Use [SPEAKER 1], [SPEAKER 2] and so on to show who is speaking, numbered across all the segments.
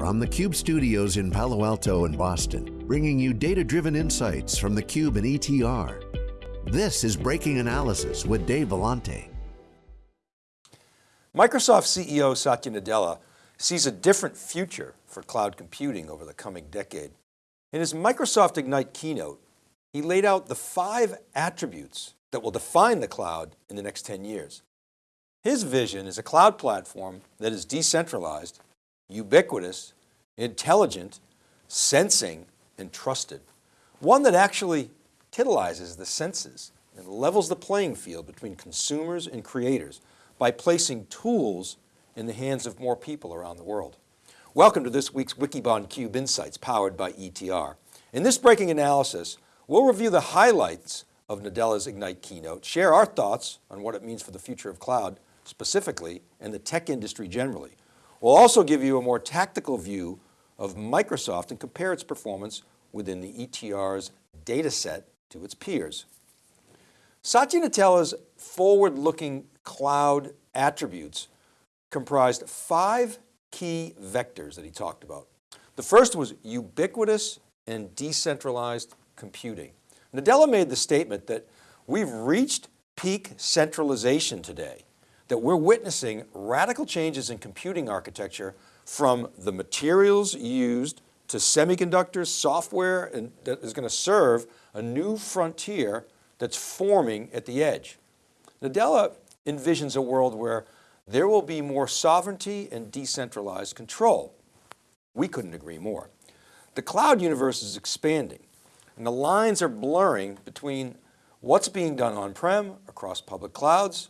[SPEAKER 1] from the Cube studios in Palo Alto and Boston, bringing you data-driven insights from the Cube and ETR. This is Breaking Analysis with Dave Vellante.
[SPEAKER 2] Microsoft CEO Satya Nadella sees a different future for cloud computing over the coming decade. In his Microsoft Ignite keynote, he laid out the five attributes that will define the cloud in the next 10 years. His vision is a cloud platform that is decentralized, ubiquitous, intelligent, sensing, and trusted. One that actually titillizes the senses and levels the playing field between consumers and creators by placing tools in the hands of more people around the world. Welcome to this week's Wikibon Cube Insights powered by ETR. In this breaking analysis, we'll review the highlights of Nadella's Ignite keynote, share our thoughts on what it means for the future of cloud specifically and the tech industry generally. We'll also give you a more tactical view of Microsoft and compare its performance within the ETR's data set to its peers. Satya Nadella's forward-looking cloud attributes comprised five key vectors that he talked about. The first was ubiquitous and decentralized computing. Nadella made the statement that we've reached peak centralization today, that we're witnessing radical changes in computing architecture from the materials used to semiconductors, software, and that is going to serve a new frontier that's forming at the edge. Nadella envisions a world where there will be more sovereignty and decentralized control. We couldn't agree more. The cloud universe is expanding and the lines are blurring between what's being done on-prem across public clouds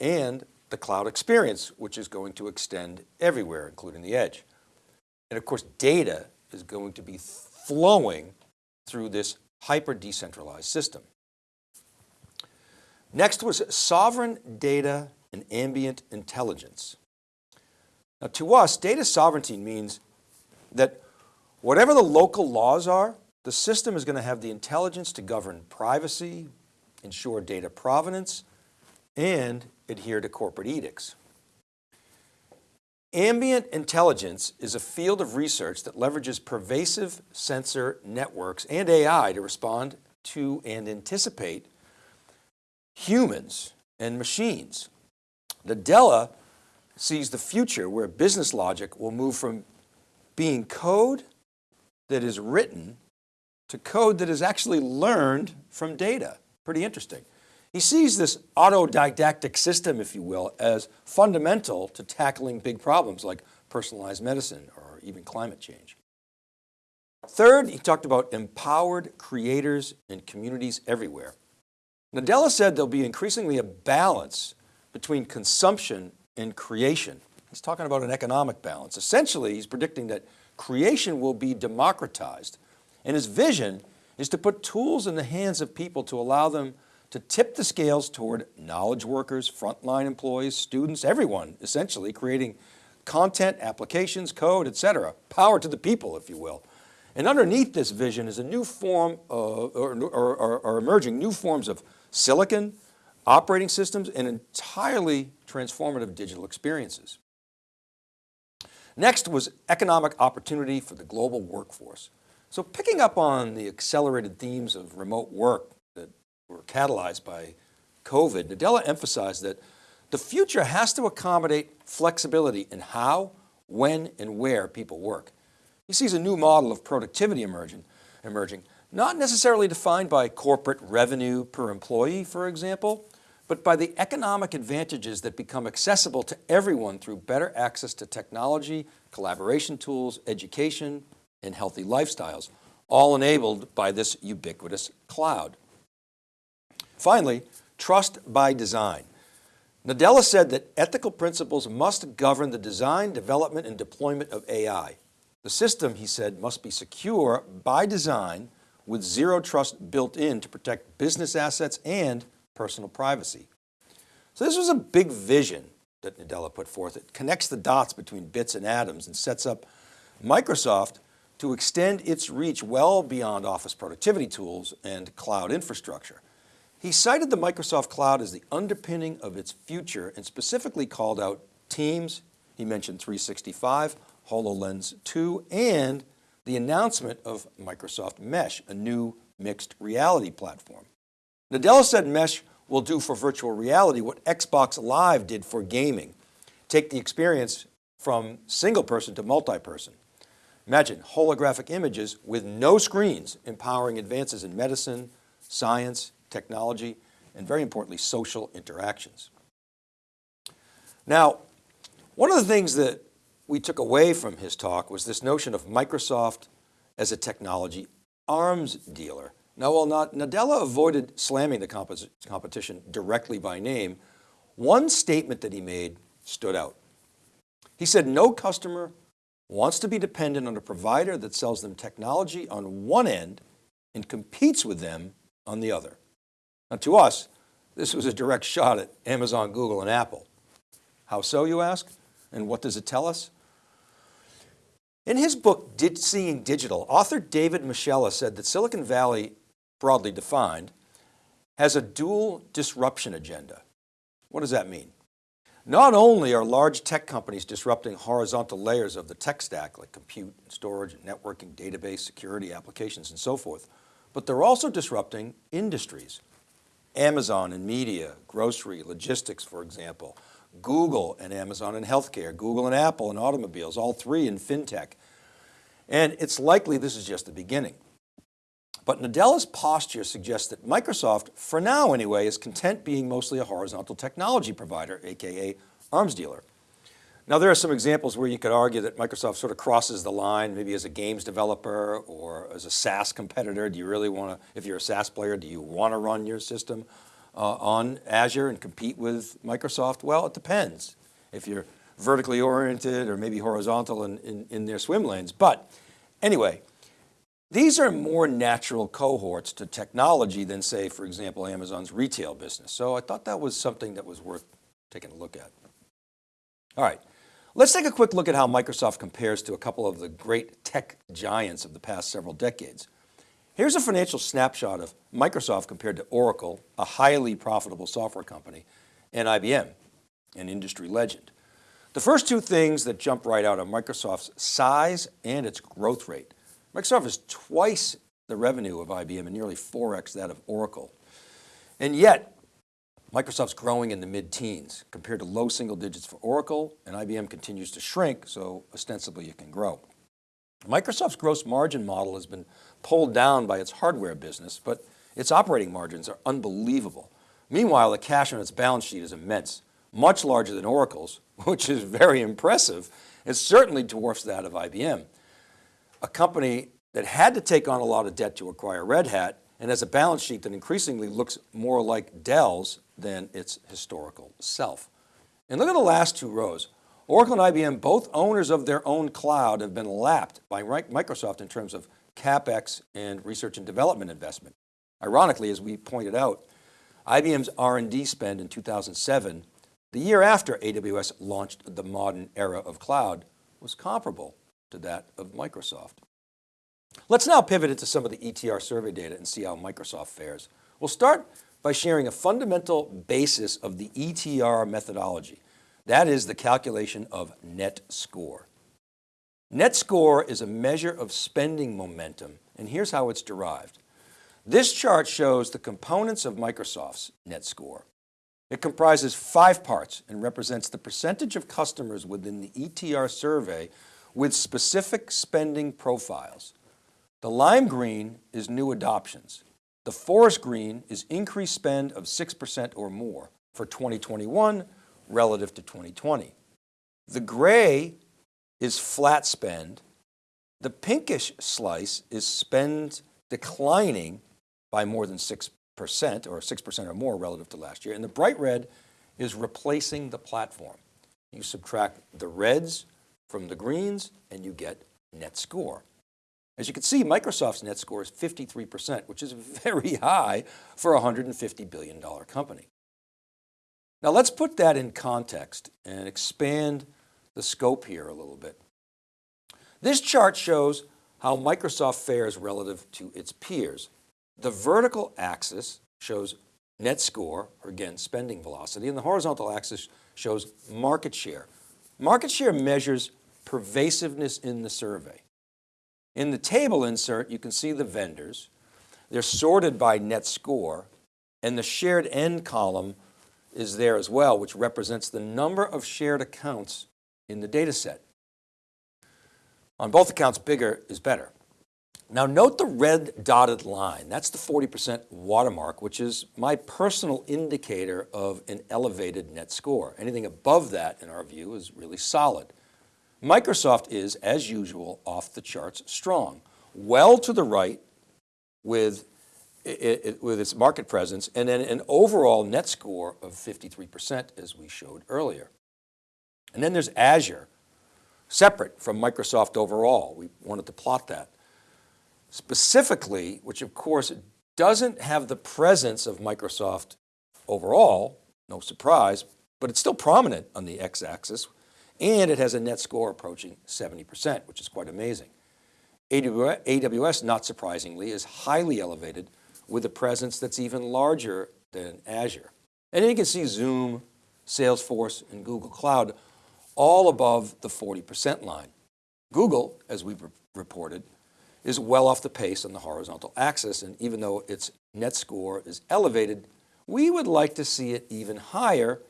[SPEAKER 2] and the cloud experience, which is going to extend everywhere, including the edge. And of course, data is going to be flowing through this hyper decentralized system. Next was sovereign data and ambient intelligence. Now to us, data sovereignty means that whatever the local laws are, the system is going to have the intelligence to govern privacy, ensure data provenance, and adhere to corporate edicts. Ambient intelligence is a field of research that leverages pervasive sensor networks and AI to respond to and anticipate humans and machines. Nadella sees the future where business logic will move from being code that is written to code that is actually learned from data. Pretty interesting. He sees this autodidactic system, if you will, as fundamental to tackling big problems like personalized medicine or even climate change. Third, he talked about empowered creators and communities everywhere. Nadella said there'll be increasingly a balance between consumption and creation. He's talking about an economic balance. Essentially, he's predicting that creation will be democratized. And his vision is to put tools in the hands of people to allow them to tip the scales toward knowledge workers, frontline employees, students, everyone, essentially creating content, applications, code, et cetera. Power to the people, if you will. And underneath this vision is a new form of, or, or, or, or emerging new forms of silicon, operating systems, and entirely transformative digital experiences. Next was economic opportunity for the global workforce. So picking up on the accelerated themes of remote work were catalyzed by COVID, Nadella emphasized that the future has to accommodate flexibility in how, when, and where people work. He sees a new model of productivity emerging, emerging, not necessarily defined by corporate revenue per employee, for example, but by the economic advantages that become accessible to everyone through better access to technology, collaboration tools, education, and healthy lifestyles, all enabled by this ubiquitous cloud. Finally, trust by design. Nadella said that ethical principles must govern the design, development, and deployment of AI. The system, he said, must be secure by design with zero trust built in to protect business assets and personal privacy. So this was a big vision that Nadella put forth. It connects the dots between bits and atoms and sets up Microsoft to extend its reach well beyond office productivity tools and cloud infrastructure. He cited the Microsoft cloud as the underpinning of its future and specifically called out Teams, he mentioned 365, HoloLens 2 and the announcement of Microsoft Mesh, a new mixed reality platform. Nadella said Mesh will do for virtual reality what Xbox Live did for gaming. Take the experience from single person to multi-person. Imagine holographic images with no screens, empowering advances in medicine, science, technology, and very importantly, social interactions. Now, one of the things that we took away from his talk was this notion of Microsoft as a technology arms dealer. Now, while not, Nadella avoided slamming the competition directly by name, one statement that he made stood out. He said, no customer wants to be dependent on a provider that sells them technology on one end and competes with them on the other. Now to us, this was a direct shot at Amazon, Google, and Apple. How so, you ask? And what does it tell us? In his book, Seeing Digital, author David Moschella said that Silicon Valley, broadly defined, has a dual disruption agenda. What does that mean? Not only are large tech companies disrupting horizontal layers of the tech stack, like compute, storage, networking, database, security, applications, and so forth, but they're also disrupting industries. Amazon and media, grocery, logistics, for example, Google and Amazon in healthcare, Google and Apple in automobiles, all three in fintech. And it's likely this is just the beginning. But Nadella's posture suggests that Microsoft, for now anyway, is content being mostly a horizontal technology provider, AKA arms dealer. Now there are some examples where you could argue that Microsoft sort of crosses the line, maybe as a games developer or as a SaaS competitor. Do you really want to, if you're a SaaS player, do you want to run your system uh, on Azure and compete with Microsoft? Well, it depends if you're vertically oriented or maybe horizontal in, in, in their swim lanes. But anyway, these are more natural cohorts to technology than say, for example, Amazon's retail business. So I thought that was something that was worth taking a look at. All right, let's take a quick look at how Microsoft compares to a couple of the great tech giants of the past several decades. Here's a financial snapshot of Microsoft compared to Oracle, a highly profitable software company, and IBM, an industry legend. The first two things that jump right out are Microsoft's size and its growth rate. Microsoft is twice the revenue of IBM and nearly 4X that of Oracle. And yet, Microsoft's growing in the mid-teens compared to low single digits for Oracle and IBM continues to shrink, so ostensibly it can grow. Microsoft's gross margin model has been pulled down by its hardware business, but its operating margins are unbelievable. Meanwhile, the cash on its balance sheet is immense, much larger than Oracle's, which is very impressive. It certainly dwarfs that of IBM. A company that had to take on a lot of debt to acquire Red Hat and has a balance sheet that increasingly looks more like Dell's than its historical self. And look at the last two rows. Oracle and IBM, both owners of their own cloud, have been lapped by Microsoft in terms of CapEx and research and development investment. Ironically, as we pointed out, IBM's R&D spend in 2007, the year after AWS launched the modern era of cloud, was comparable to that of Microsoft. Let's now pivot into some of the ETR survey data and see how Microsoft fares. We'll start by sharing a fundamental basis of the ETR methodology. That is the calculation of net score. Net score is a measure of spending momentum, and here's how it's derived. This chart shows the components of Microsoft's net score. It comprises five parts and represents the percentage of customers within the ETR survey with specific spending profiles. The lime green is new adoptions. The forest green is increased spend of 6% or more for 2021 relative to 2020. The gray is flat spend. The pinkish slice is spend declining by more than 6% or 6% or more relative to last year. And the bright red is replacing the platform. You subtract the reds from the greens and you get net score. As you can see, Microsoft's net score is 53%, which is very high for a $150 billion company. Now let's put that in context and expand the scope here a little bit. This chart shows how Microsoft fares relative to its peers. The vertical axis shows net score, or again, spending velocity, and the horizontal axis shows market share. Market share measures pervasiveness in the survey. In the table insert, you can see the vendors. They're sorted by net score and the Shared N column is there as well, which represents the number of shared accounts in the data set. On both accounts, bigger is better. Now note the red dotted line. That's the 40% watermark, which is my personal indicator of an elevated net score. Anything above that, in our view, is really solid. Microsoft is, as usual, off the charts strong, well to the right with, it, it, with its market presence, and then an overall net score of 53%, as we showed earlier. And then there's Azure, separate from Microsoft overall. We wanted to plot that. Specifically, which of course doesn't have the presence of Microsoft overall, no surprise, but it's still prominent on the x-axis and it has a net score approaching 70%, which is quite amazing. AWS, not surprisingly, is highly elevated with a presence that's even larger than Azure. And then you can see Zoom, Salesforce, and Google Cloud all above the 40% line. Google, as we've reported, is well off the pace on the horizontal axis. And even though its net score is elevated, we would like to see it even higher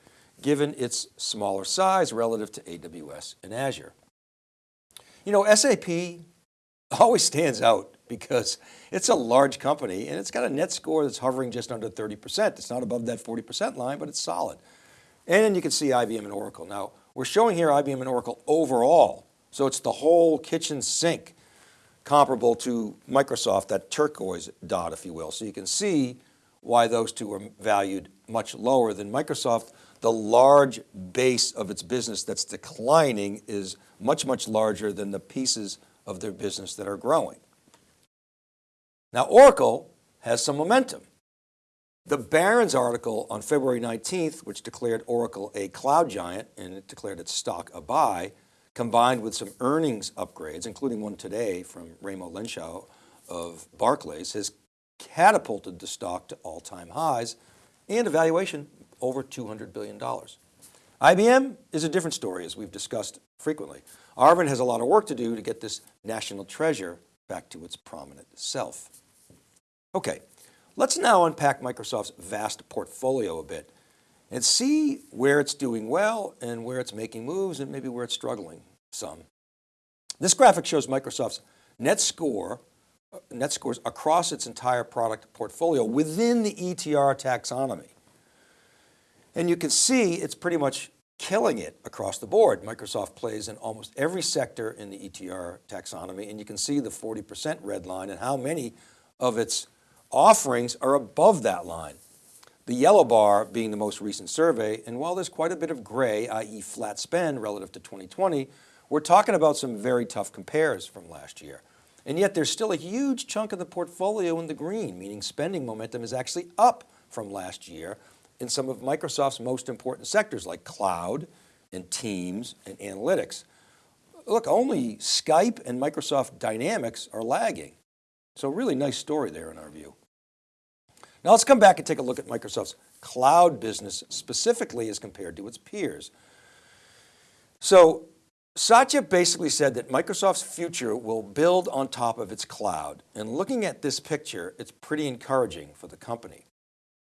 [SPEAKER 2] given its smaller size relative to AWS and Azure. You know, SAP always stands out because it's a large company and it's got a net score that's hovering just under 30%. It's not above that 40% line, but it's solid. And then you can see IBM and Oracle. Now we're showing here IBM and Oracle overall. So it's the whole kitchen sink comparable to Microsoft, that turquoise dot, if you will. So you can see why those two are valued much lower than Microsoft. The large base of its business that's declining is much, much larger than the pieces of their business that are growing. Now Oracle has some momentum. The Barron's article on February 19th, which declared Oracle a cloud giant and it declared its stock a buy, combined with some earnings upgrades, including one today from Raimo Lenschow of Barclays, has catapulted the stock to all-time highs and a valuation over $200 billion. IBM is a different story as we've discussed frequently. Arvind has a lot of work to do to get this national treasure back to its prominent self. Okay, let's now unpack Microsoft's vast portfolio a bit and see where it's doing well and where it's making moves and maybe where it's struggling some. This graphic shows Microsoft's net score, net scores across its entire product portfolio within the ETR taxonomy. And you can see it's pretty much killing it across the board. Microsoft plays in almost every sector in the ETR taxonomy and you can see the 40% red line and how many of its offerings are above that line. The yellow bar being the most recent survey. And while there's quite a bit of gray, i.e. flat spend relative to 2020, we're talking about some very tough compares from last year. And yet there's still a huge chunk of the portfolio in the green, meaning spending momentum is actually up from last year in some of Microsoft's most important sectors like cloud and Teams and analytics. Look, only Skype and Microsoft Dynamics are lagging. So really nice story there in our view. Now let's come back and take a look at Microsoft's cloud business specifically as compared to its peers. So Satya basically said that Microsoft's future will build on top of its cloud. And looking at this picture, it's pretty encouraging for the company.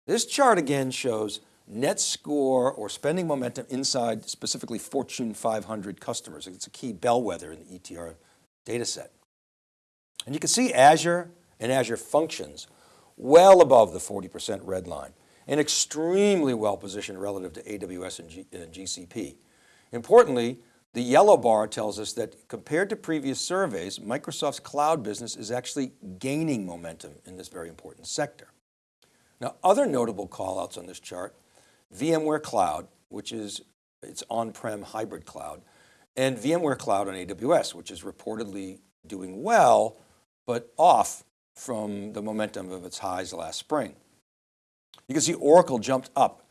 [SPEAKER 2] This chart again shows net score or spending momentum inside specifically Fortune 500 customers. It's a key bellwether in the ETR data set. And you can see Azure and Azure Functions well above the 40% red line and extremely well positioned relative to AWS and, G and GCP. Importantly, the yellow bar tells us that compared to previous surveys, Microsoft's cloud business is actually gaining momentum in this very important sector. Now, other notable callouts on this chart, VMware Cloud, which is its on-prem hybrid cloud, and VMware Cloud on AWS, which is reportedly doing well, but off from the momentum of its highs last spring. You can see Oracle jumped up,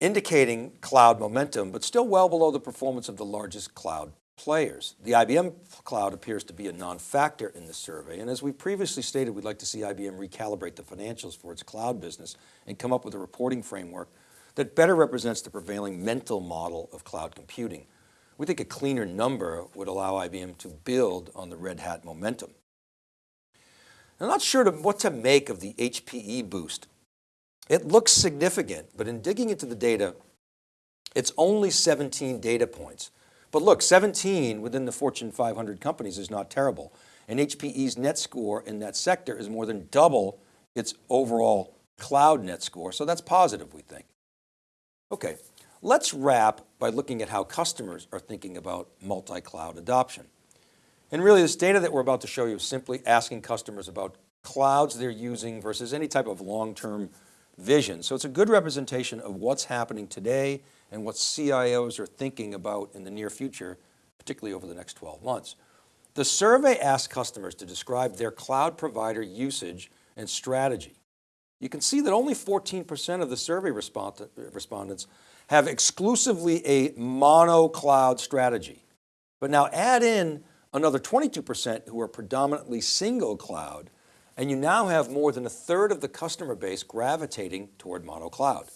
[SPEAKER 2] indicating cloud momentum, but still well below the performance of the largest cloud players. The IBM cloud appears to be a non-factor in the survey. And as we previously stated, we'd like to see IBM recalibrate the financials for its cloud business and come up with a reporting framework that better represents the prevailing mental model of cloud computing We think a cleaner number would allow IBM to build on the Red Hat momentum. I'm not sure to, what to make of the HPE boost. It looks significant, but in digging into the data, it's only 17 data points. But look, 17 within the Fortune 500 companies is not terrible. And HPE's net score in that sector is more than double its overall cloud net score. So that's positive, we think. Okay, let's wrap by looking at how customers are thinking about multi-cloud adoption. And really this data that we're about to show you is simply asking customers about clouds they're using versus any type of long-term vision. So it's a good representation of what's happening today and what CIOs are thinking about in the near future, particularly over the next 12 months. The survey asked customers to describe their cloud provider usage and strategy. You can see that only 14% of the survey respondents have exclusively a mono cloud strategy. But now add in another 22% who are predominantly single cloud, and you now have more than a third of the customer base gravitating toward mono cloud.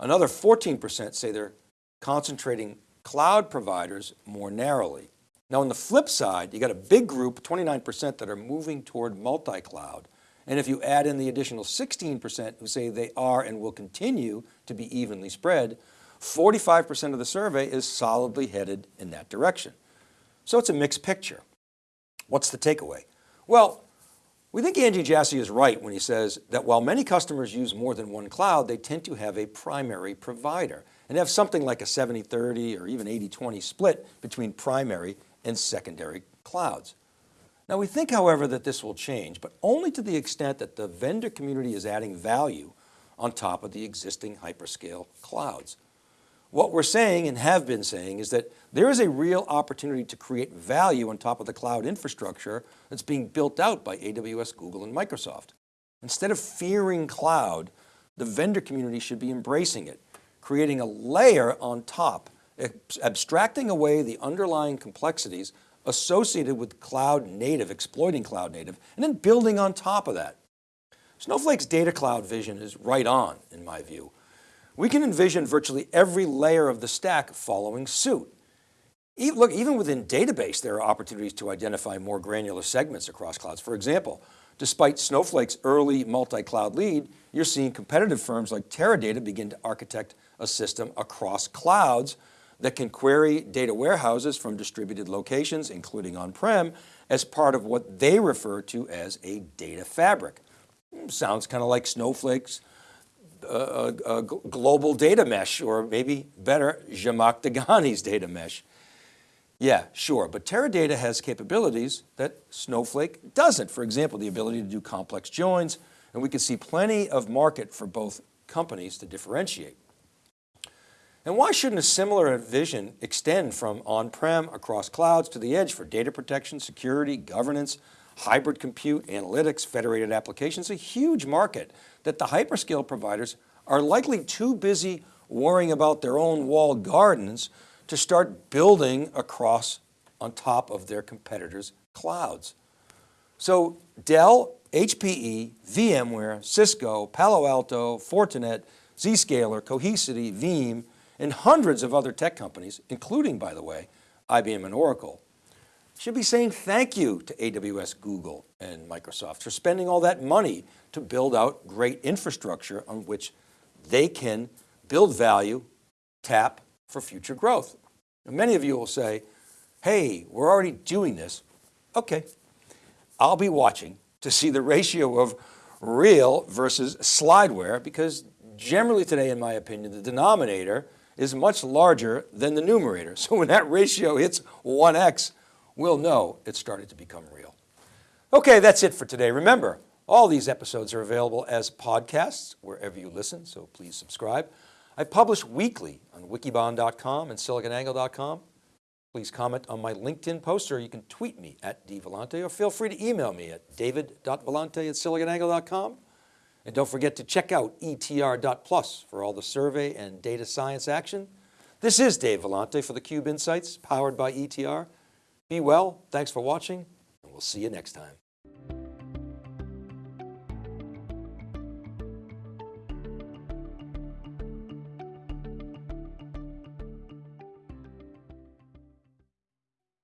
[SPEAKER 2] Another 14% say they're concentrating cloud providers more narrowly. Now on the flip side, you got a big group, 29% that are moving toward multi-cloud. And if you add in the additional 16% who say they are and will continue to be evenly spread, 45% of the survey is solidly headed in that direction. So it's a mixed picture. What's the takeaway? Well, we think Andy Jassy is right when he says that while many customers use more than one cloud, they tend to have a primary provider and have something like a 70-30 or even 80-20 split between primary and secondary clouds. Now we think, however, that this will change, but only to the extent that the vendor community is adding value on top of the existing hyperscale clouds. What we're saying and have been saying is that there is a real opportunity to create value on top of the cloud infrastructure that's being built out by AWS, Google, and Microsoft. Instead of fearing cloud, the vendor community should be embracing it, creating a layer on top, abstracting away the underlying complexities associated with cloud native, exploiting cloud native, and then building on top of that. Snowflake's data cloud vision is right on, in my view. We can envision virtually every layer of the stack following suit. Look, even within database, there are opportunities to identify more granular segments across clouds. For example, despite Snowflake's early multi-cloud lead, you're seeing competitive firms like Teradata begin to architect a system across clouds that can query data warehouses from distributed locations, including on-prem, as part of what they refer to as a data fabric. Hmm, sounds kind of like Snowflake's a, global data mesh, or maybe better, Zhamak Dehghani's data mesh. Yeah, sure, but Teradata has capabilities that Snowflake doesn't. For example, the ability to do complex joins, and we can see plenty of market for both companies to differentiate. And why shouldn't a similar vision extend from on-prem across clouds to the edge for data protection, security, governance, hybrid compute, analytics, federated applications, a huge market that the hyperscale providers are likely too busy worrying about their own walled gardens to start building across on top of their competitors' clouds. So Dell, HPE, VMware, Cisco, Palo Alto, Fortinet, Zscaler, Cohesity, Veeam, and hundreds of other tech companies, including, by the way, IBM and Oracle, should be saying thank you to AWS, Google, and Microsoft for spending all that money to build out great infrastructure on which they can build value, tap for future growth. Many of you will say, hey, we're already doing this. Okay, I'll be watching to see the ratio of real versus slideware because generally today, in my opinion, the denominator is much larger than the numerator. So when that ratio hits 1x, we'll know it started to become real. Okay, that's it for today. Remember, all these episodes are available as podcasts wherever you listen, so please subscribe. I publish weekly on wikibon.com and siliconangle.com. Please comment on my LinkedIn post or you can tweet me at dvellante or feel free to email me at david.vellante at siliconangle.com. And don't forget to check out etr.plus for all the survey and data science action. This is Dave Vellante for theCUBE Insights powered by ETR. Be well, thanks for watching, and we'll see you next time.